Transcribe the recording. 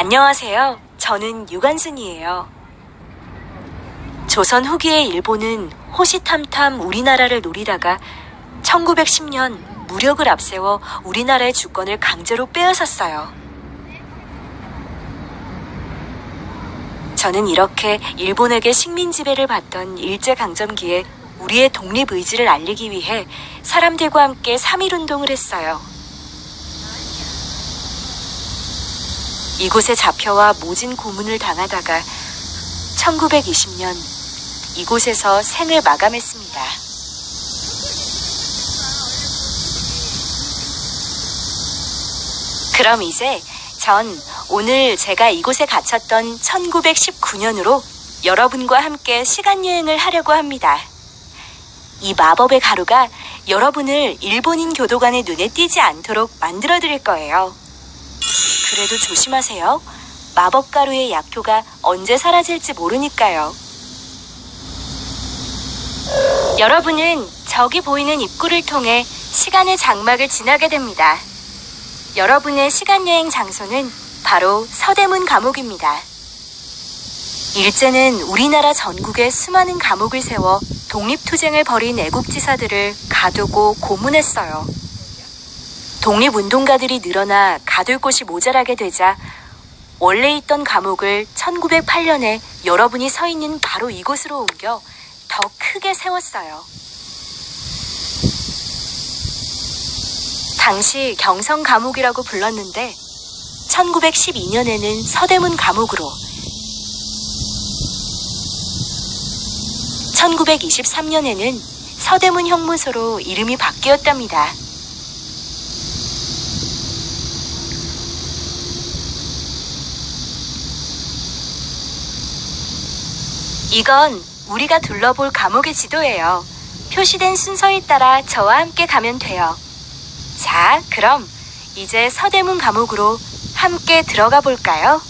안녕하세요. 저는 유관순이에요. 조선 후기의 일본은 호시탐탐 우리나라를 노리다가 1910년 무력을 앞세워 우리나라의 주권을 강제로 빼앗았어요. 저는 이렇게 일본에게 식민 지배를 받던 일제강점기에 우리의 독립 의지를 알리기 위해 사람들과 함께 3.1 운동을 했어요. 이곳에 잡혀와 모진 고문을 당하다가 1920년 이곳에서 생을 마감했습니다. 그럼 이제 전 오늘 제가 이곳에 갇혔던 1919년으로 여러분과 함께 시간여행을 하려고 합니다. 이 마법의 가루가 여러분을 일본인 교도관의 눈에 띄지 않도록 만들어 드릴 거예요. 그래도 조심하세요. 마법 가루의 약효가 언제 사라질지 모르니까요. 여러분은 저기 보이는 입구를 통해 시간의 장막을 지나게 됩니다. 여러분의 시간여행 장소는 바로 서대문 감옥입니다. 일제는 우리나라 전국에 수많은 감옥을 세워 독립투쟁을 벌인 애국지사들을 가두고 고문했어요. 독립운동가들이 늘어나 가둘 곳이 모자라게 되자 원래 있던 감옥을 1908년에 여러분이 서 있는 바로 이곳으로 옮겨 더 크게 세웠어요. 당시 경성 감옥이라고 불렀는데 1912년에는 서대문 감옥으로 1923년에는 서대문 형무소로 이름이 바뀌었답니다. 이건 우리가 둘러볼 감옥의 지도예요. 표시된 순서에 따라 저와 함께 가면 돼요. 자, 그럼 이제 서대문 감옥으로 함께 들어가 볼까요?